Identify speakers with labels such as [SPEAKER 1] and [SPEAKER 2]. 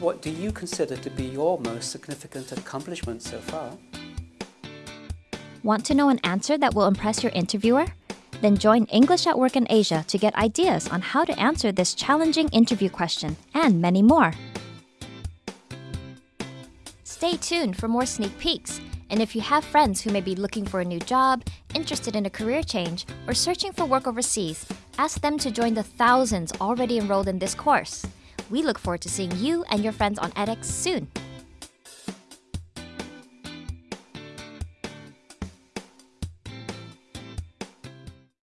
[SPEAKER 1] what do you consider to be your most significant accomplishment so far?
[SPEAKER 2] Want to know an answer that will impress your interviewer? Then join English at Work in Asia to get ideas on how to answer this challenging interview question and many more. Stay tuned for more sneak peeks. And if you have friends who may be looking for a new job, interested in a career change, or searching for work overseas, ask them to join the thousands already enrolled in this course. We look forward to seeing you and your friends on edX soon.